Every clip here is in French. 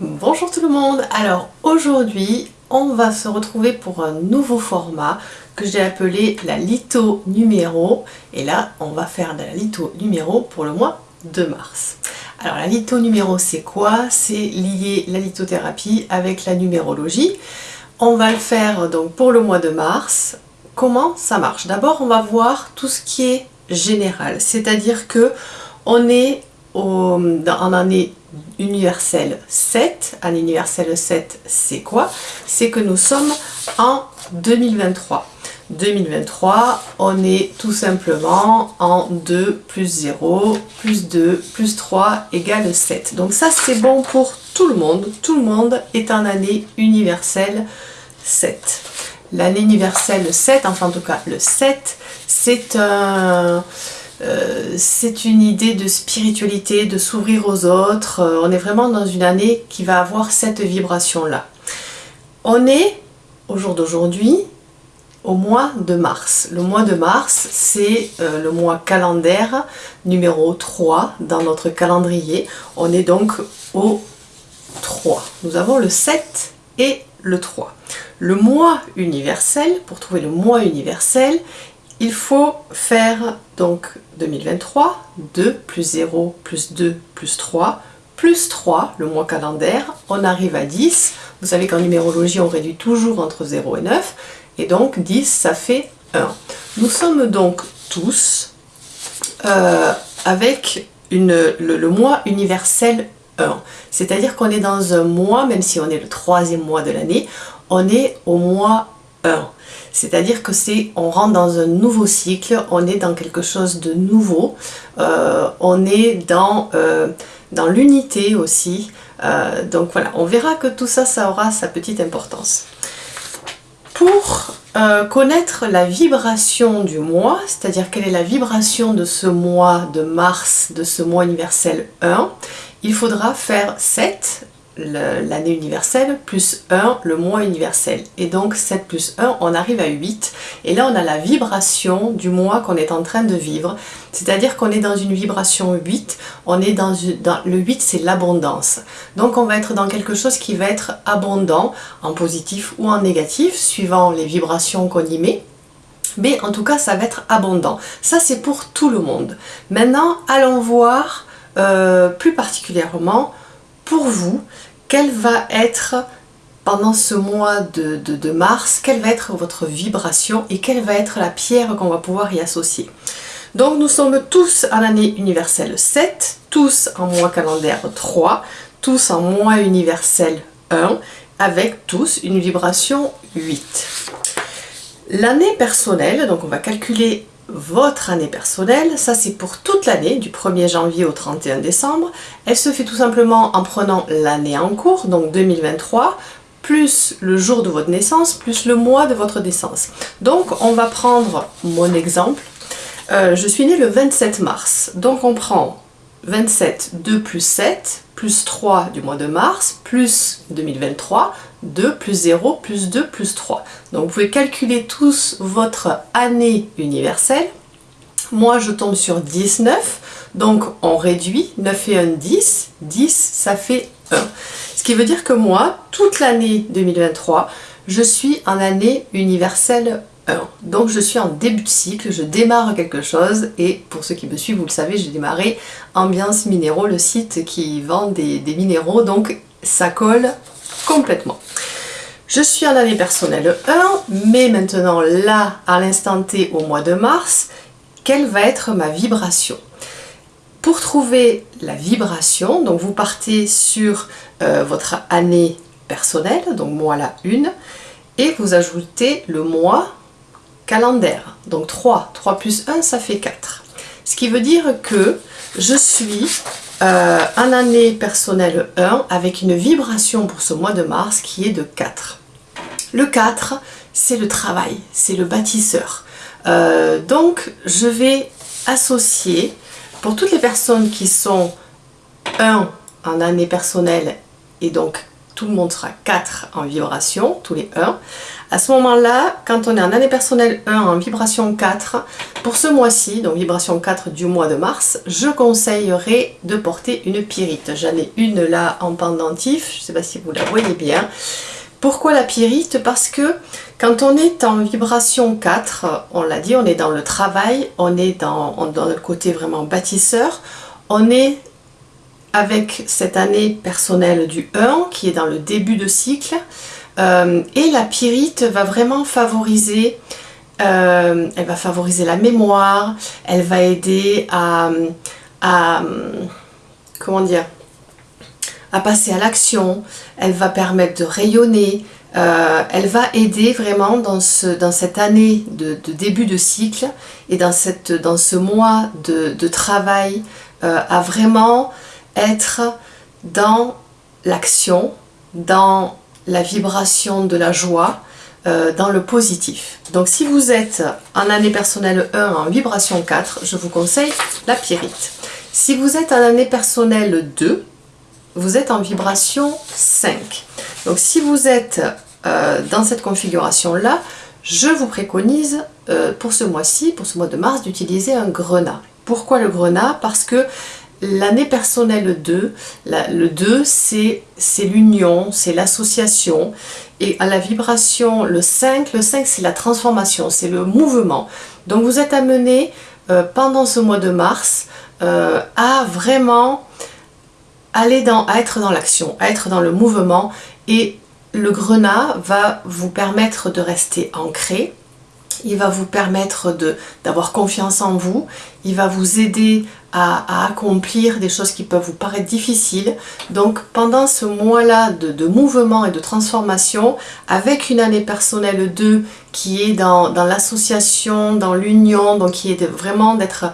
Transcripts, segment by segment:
Bonjour tout le monde Alors aujourd'hui on va se retrouver pour un nouveau format que j'ai appelé la litho numéro et là on va faire de la litho numéro pour le mois de mars. Alors la litho numéro c'est quoi? C'est lier la lithothérapie avec la numérologie. On va le faire donc pour le mois de mars. Comment ça marche? D'abord on va voir tout ce qui est général, c'est-à-dire que on est en année universelle 7. Année universelle 7, c'est quoi? C'est que nous sommes en 2023. 2023, on est tout simplement en 2 plus 0, plus 2, plus 3 égale 7. Donc ça, c'est bon pour tout le monde. Tout le monde est en année universelle 7. L'année universelle 7, enfin en tout cas le 7, c'est un... c'est une idée de spiritualité, de s'ouvrir aux autres. Euh, on est vraiment dans une année qui va avoir cette vibration-là. On est, au jour d'aujourd'hui, au mois de mars. Le mois de mars, c'est euh, le mois calendaire numéro 3 dans notre calendrier. On est donc au 3. Nous avons le 7 et le 3. Le mois universel, pour trouver le mois universel, il faut faire donc 2023, 2 plus 0 plus 2 plus 3 plus 3, le mois calendaire, on arrive à 10. Vous savez qu'en numérologie, on réduit toujours entre 0 et 9. Et donc 10, ça fait 1. Nous sommes donc tous euh, avec le, mois universel 1. C'est-à-dire qu'on est dans un mois, même si on est le troisième mois de l'année, on est au mois 1. C'est-à-dire que c'est, on rentre dans un nouveau cycle, on est dans quelque chose de nouveau, euh, on est dans, euh, l'unité aussi. Euh, donc voilà, on verra que tout ça, ça aura sa petite importance. Pour connaître la vibration du mois, c'est-à-dire quelle est la vibration de ce mois de mars, de ce mois universel 1, il faudra faire 7 l'année universelle plus 1 le mois universel. Et donc 7 plus 1 on arrive à 8 et là on a la vibration du mois qu'on est en train de vivre. C'est à dire qu'on est dans une vibration 8 on est dans, dans le 8 c'est l'abondance. Donc on va être dans quelque chose qui va être abondant en positif ou en négatif suivant les vibrations qu'on y met. Mais en tout cas ça va être abondant. Ça c'est pour tout le monde. Maintenant allons voir euh, plus particulièrement pour vous, quelle va être pendant ce mois de, mars, quelle va être votre vibration et quelle va être la pierre qu'on va pouvoir y associer? Donc nous sommes tous en année universelle 7, tous en mois calendaire 3, tous en mois universel 1, avec tous une vibration 8. L'année personnelle, donc on va calculer votre année personnelle, ça c'est pour toute l'année, du 1er janvier au 31 décembre. Elle se fait tout simplement en prenant l'année en cours, donc 2023, plus le jour de votre naissance, plus le mois de votre naissance. Donc on va prendre mon exemple. Euh, je suis née le 27 mars, donc on prend 27, 2 plus 7, plus 3 du mois de mars, plus 2023, 2 plus 0 plus 2 plus 3. Donc vous pouvez calculer tous votre année universelle. Moi je tombe sur 19, donc on réduit, 9 et 1, 10, 10 ça fait 1. Ce qui veut dire que moi, toute l'année 2023, je suis en année universelle 1. Donc je suis en début de cycle, je démarre quelque chose et pour ceux qui me suivent, vous le savez, j'ai démarré Ambiance Minéraux, le site qui vend des, des minéraux, donc ça colle complètement. Je suis en année personnelle 1, mais maintenant là, à l'instant T, au mois de mars, quelle va être ma vibration? Pour trouver la vibration, donc vous partez sur euh, votre année personnelle, donc moi la 1, et vous ajoutez le mois calendaire, donc 3, 3 plus 1 ça fait 4. Ce qui veut dire que je suis euh, en année personnelle 1 avec une vibration pour ce mois de mars qui est de 4. Le 4, c'est le travail, c'est le bâtisseur. Euh, donc, je vais associer, pour toutes les personnes qui sont 1 en année personnelle et donc tout le monde sera 4 en vibration, tous les 1. À ce moment-là, quand on est en année personnelle 1 en vibration 4, pour ce mois-ci, donc vibration 4 du mois de mars, je conseillerais de porter une pyrite. J'en ai une là en pendentif, je ne sais pas si vous la voyez bien. Pourquoi la pyrite Parce que quand on est en vibration 4, on l'a dit, on est dans le travail, on est dans, le côté vraiment bâtisseur, on est avec cette année personnelle du 1 qui est dans le début de cycle, euh, et la pyrite va vraiment favoriser, euh, elle va favoriser la mémoire, elle va aider à, comment dire, à passer à l'action, elle va permettre de rayonner, euh, elle va aider vraiment dans, ce, dans cette année de, début de cycle et dans, ce mois de, travail à vraiment être dans l'action, dans la vibration de la joie euh, dans le positif. Donc si vous êtes en année personnelle 1 en vibration 4, je vous conseille la pyrite. Si vous êtes en année personnelle 2, vous êtes en vibration 5. Donc si vous êtes euh, dans cette configuration-là, je vous préconise euh, pour ce mois-ci, pour ce mois de mars, d'utiliser un grenat. Pourquoi le grenat? Parce que L'année personnelle 2, le 2 c'est l'union, c'est l'association et à la vibration le 5, le 5 c'est la transformation, c'est le mouvement. Donc vous êtes amené euh, pendant ce mois de mars à vraiment aller dans, à être dans l'action, être dans le mouvement et le grenat va vous permettre de rester ancré, il va vous permettre d'avoir confiance en vous, il va vous aider à, accomplir des choses qui peuvent vous paraître difficiles. Donc pendant ce mois-là de, mouvement et de transformation, avec une année personnelle 2 qui est dans, l'association, dans l'union, donc qui est vraiment d'être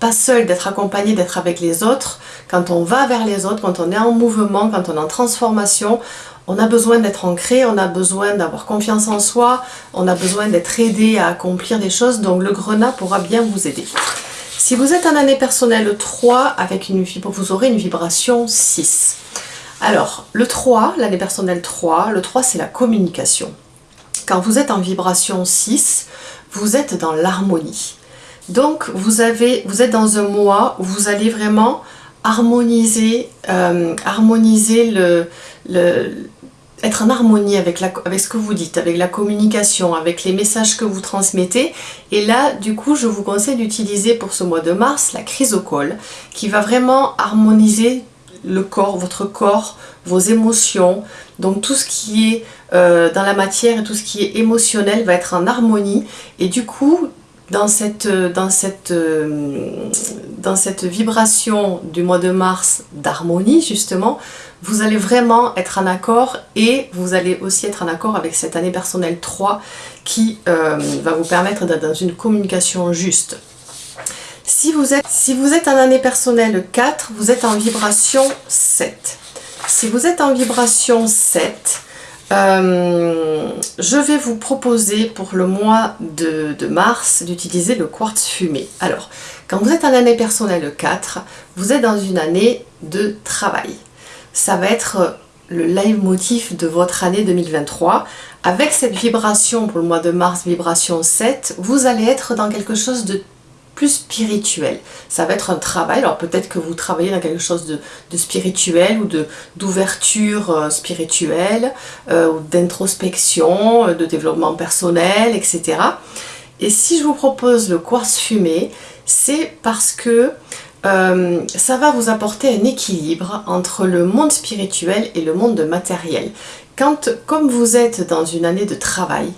pas seul, d'être accompagné, d'être avec les autres, quand on va vers les autres, quand on est en mouvement, quand on est en transformation, on a besoin d'être ancré, on a besoin d'avoir confiance en soi, on a besoin d'être aidé à accomplir des choses, donc le grenat pourra bien vous aider. Si vous êtes en année personnelle 3, avec une, vous aurez une vibration 6. Alors, le 3, l'année personnelle 3, le 3 c'est la communication. Quand vous êtes en vibration 6, vous êtes dans l'harmonie. Donc, vous, êtes dans un mois où vous allez vraiment harmoniser, euh, harmoniser le, être en harmonie avec ce que vous dites, avec la communication, avec les messages que vous transmettez. Et là, du coup, je vous conseille d'utiliser pour ce mois de mars la chrysocole, qui va vraiment harmoniser le corps, votre corps, vos émotions. Donc tout ce qui est euh, dans la matière et tout ce qui est émotionnel va être en harmonie. Et du coup, dans cette, dans cette, euh, dans cette vibration du mois de mars d'harmonie, justement, vous allez vraiment être en accord et vous allez aussi être en accord avec cette année personnelle 3 qui euh, va vous permettre d'être dans une communication juste. Si vous, êtes, si vous êtes en année personnelle 4, vous êtes en vibration 7. Si vous êtes en vibration 7, euh, je vais vous proposer pour le mois de, mars d'utiliser le quartz fumé. Alors, quand vous êtes en année personnelle 4, vous êtes dans une année de travail ça va être le leitmotiv de votre année 2023. Avec cette vibration pour le mois de mars, vibration 7, vous allez être dans quelque chose de spirituel. Ça va être un travail, alors peut-être que vous travaillez dans quelque chose de, spirituel ou d'ouverture euh, spirituelle, euh, ou d'introspection, euh, de développement personnel, etc. Et si je vous propose le quartz fumé, c'est parce que ça va vous apporter un équilibre entre le monde spirituel et le monde matériel. Quand, comme vous êtes dans une année de travail,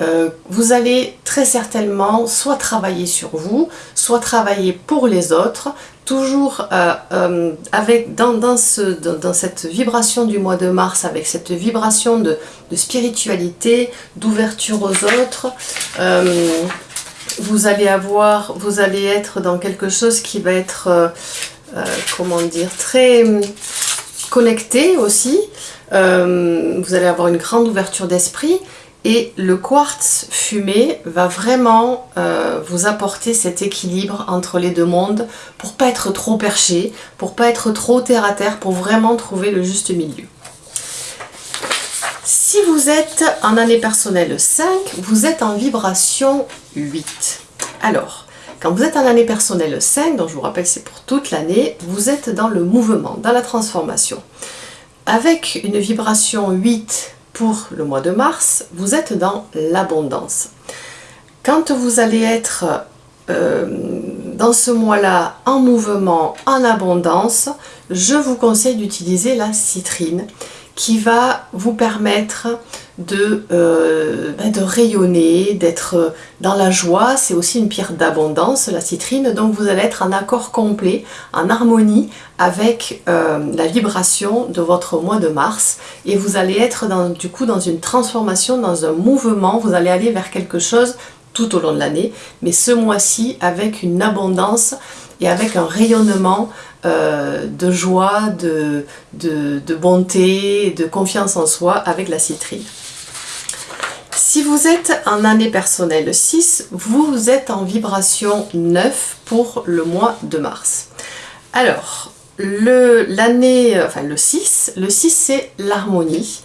euh, vous allez très certainement soit travailler sur vous, soit travailler pour les autres, toujours euh, avec, dans, cette vibration du mois de mars, avec cette vibration de spiritualité, d'ouverture aux autres, vous allez avoir, vous allez être dans quelque chose qui va être, euh, euh, comment dire, très connecté aussi. Euh, vous allez avoir une grande ouverture d'esprit et le quartz fumé va vraiment vous apporter cet équilibre entre les deux mondes pour pas être trop perché, pour pas être trop terre à terre, pour vraiment trouver le juste milieu. Si vous êtes en année personnelle 5, vous êtes en vibration 8. Alors, quand vous êtes en année personnelle 5, donc je vous rappelle c'est pour toute l'année, vous êtes dans le mouvement, dans la transformation. Avec une vibration 8 pour le mois de mars, vous êtes dans l'abondance. Quand vous allez être euh, dans ce mois-là en mouvement, en abondance, je vous conseille d'utiliser la citrine qui va vous permettre de, euh, ben, de rayonner, d'être dans la joie. C'est aussi une pierre d'abondance, la citrine. Donc vous allez être en accord complet, en harmonie avec euh, la vibration de votre mois de mars. Et vous allez être dans, du coup dans une transformation, dans un mouvement. Vous allez aller vers quelque chose tout au long de l'année. Mais ce mois-ci avec une abondance et avec un rayonnement euh, de joie, de, de, bonté, de confiance en soi avec la citrine. Si vous êtes en année personnelle 6, vous êtes en vibration 9 pour le mois de mars. Alors, l'année, enfin le 6, le 6 c'est l'harmonie.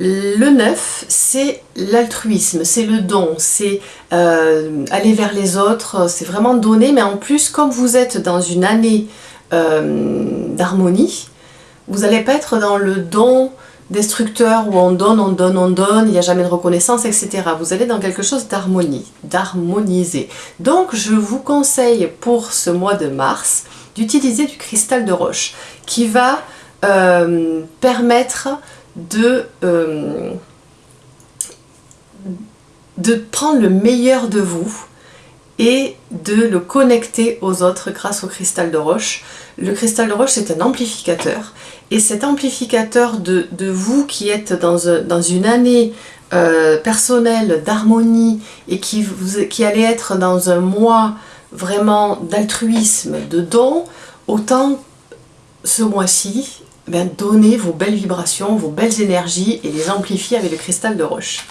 Le 9, c'est l'altruisme, c'est le don, c'est euh, aller vers les autres, c'est vraiment donner, mais en plus, comme vous êtes dans une année euh, d'harmonie, vous n'allez pas être dans le don destructeur où on donne, on donne, on donne, il n'y a jamais de reconnaissance, etc. Vous allez dans quelque chose d'harmonie, d'harmoniser. Donc je vous conseille pour ce mois de mars d'utiliser du cristal de roche qui va euh, permettre de, euh, de prendre le meilleur de vous et de le connecter aux autres grâce au cristal de roche. Le cristal de roche c'est un amplificateur et cet amplificateur de, vous qui êtes dans, dans une année euh, personnelle d'harmonie et qui, vous, allait être dans un mois vraiment d'altruisme, de don, autant ce mois-ci, ben, donnez vos belles vibrations, vos belles énergies et les amplifier avec le cristal de roche.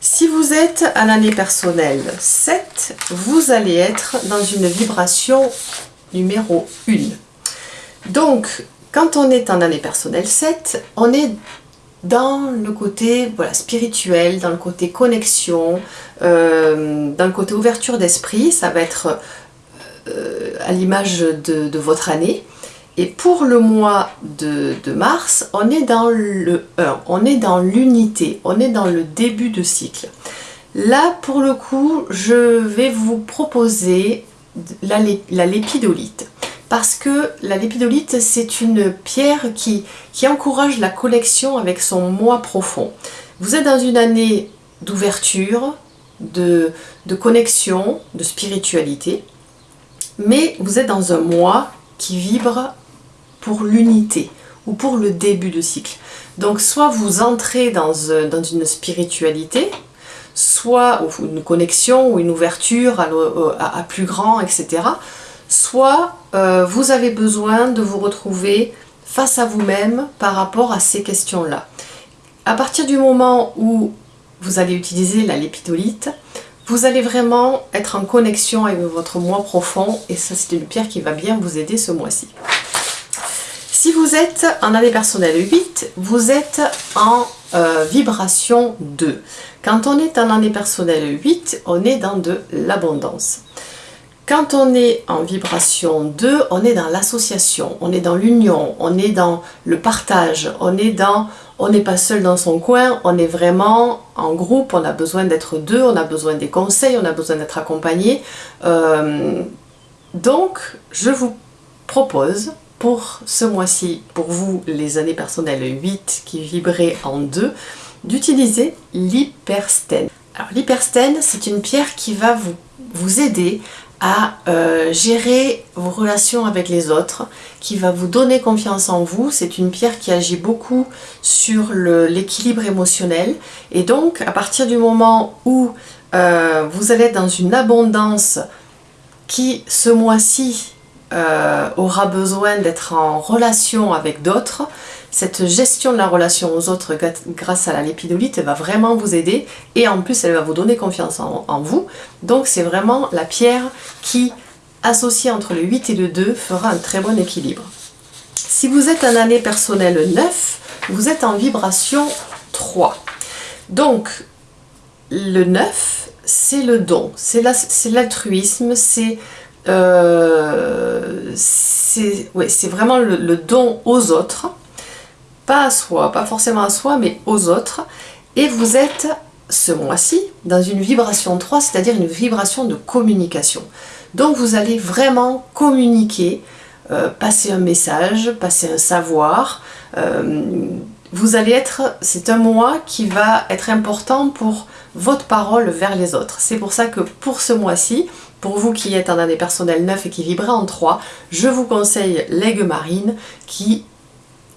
Si vous êtes à l'année personnelle 7, vous allez être dans une vibration numéro 1. Donc, quand on est en année personnelle 7, on est dans le côté spirituel, dans le côté connexion, euh, dans le côté ouverture d'esprit, ça va être euh, à l'image de, votre année. Et pour le mois de, mars, on est dans le 1, on est dans l'unité, on est dans le début de cycle. Là, pour le coup, je vais vous proposer la, lépidolite. Parce que la lépidolite, c'est une pierre qui, encourage la connexion avec son moi profond. Vous êtes dans une année d'ouverture, de, connexion, de spiritualité, mais vous êtes dans un moi qui vibre pour l'unité ou pour le début de cycle. Donc soit vous entrez dans, euh, dans une spiritualité, soit une connexion ou une ouverture à, plus grand, etc. Soit euh, vous avez besoin de vous retrouver face à vous-même par rapport à ces questions-là. À partir du moment où vous allez utiliser la lépidolite, vous allez vraiment être en connexion avec votre moi profond et ça c'est une pierre qui va bien vous aider ce mois-ci. Si vous êtes en année personnelle 8, vous êtes en euh, vibration 2. Quand on est en année personnelle 8, on est dans de l'abondance. Quand on est en vibration 2, on est dans l'association, on est dans l'union, on est dans le partage, on n'est pas seul dans son coin, on est vraiment en groupe, on a besoin d'être deux, on a besoin des conseils, on a besoin d'être accompagné. Euh, donc, je vous propose pour ce mois-ci, pour vous les années personnelles 8 qui vibraient en 2, d'utiliser l'hyperstène. Alors l'hyperstène, c'est une pierre qui va vous aider à euh, gérer vos relations avec les autres, qui va vous donner confiance en vous. C'est une pierre qui agit beaucoup sur l'équilibre émotionnel. Et donc, à partir du moment où euh, vous allez dans une abondance qui, ce mois-ci, euh, aura besoin d'être en relation avec d'autres, cette gestion de la relation aux autres grâce à la lépidolite va vraiment vous aider et en plus elle va vous donner confiance en, vous. Donc c'est vraiment la pierre qui, associée entre le 8 et le 2, fera un très bon équilibre. Si vous êtes en année personnelle 9, vous êtes en vibration 3. 3. Donc, le 9, c'est le don, c'est l'altruisme, c'est euh, vraiment le, don aux autres, pas à soi, pas forcément à soi, mais aux autres. Et vous êtes, ce mois-ci, dans une vibration 3, c'est-à-dire une vibration de communication. Donc vous allez vraiment communiquer, euh, passer un message, passer un savoir. Euh, vous allez être, c'est un mois qui va être important pour votre parole vers les autres. C'est pour ça que pour ce mois-ci, pour vous qui êtes en année personnelle 9 et qui vibrez en 3, je vous conseille l'aigle marine qui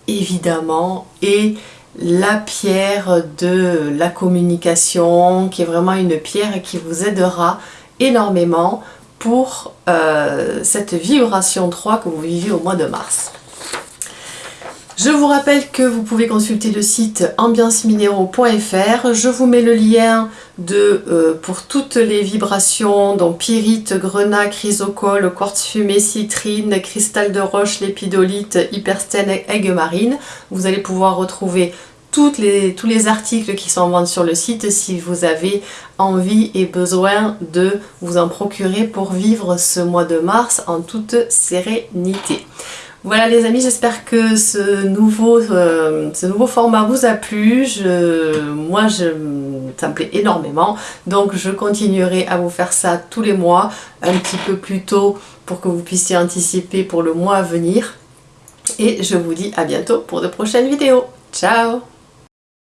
évidemment est la pierre de la communication, qui est vraiment une pierre qui vous aidera énormément pour euh, cette vibration 3 que vous vivez au mois de mars. Je vous rappelle que vous pouvez consulter le site ambianceminéraux.fr. Je vous mets le lien euh, pour toutes les vibrations, donc pyrite, grenat, chrysocole, quartz fumé, citrine, cristal de roche, lépidolite, hyperstène, aigue marine. Vous allez pouvoir retrouver tous les articles qui sont en vente sur le site si vous avez envie et besoin de vous en procurer pour vivre ce mois de mars en toute sérénité. Voilà les amis, j'espère que ce nouveau, euh, format vous a plu. Moi, je, ça me plaît énormément. Donc, je continuerai à vous faire ça tous les mois, un petit peu plus tôt pour que vous puissiez anticiper pour le mois à venir. Et je vous dis à bientôt pour de prochaines vidéos. Ciao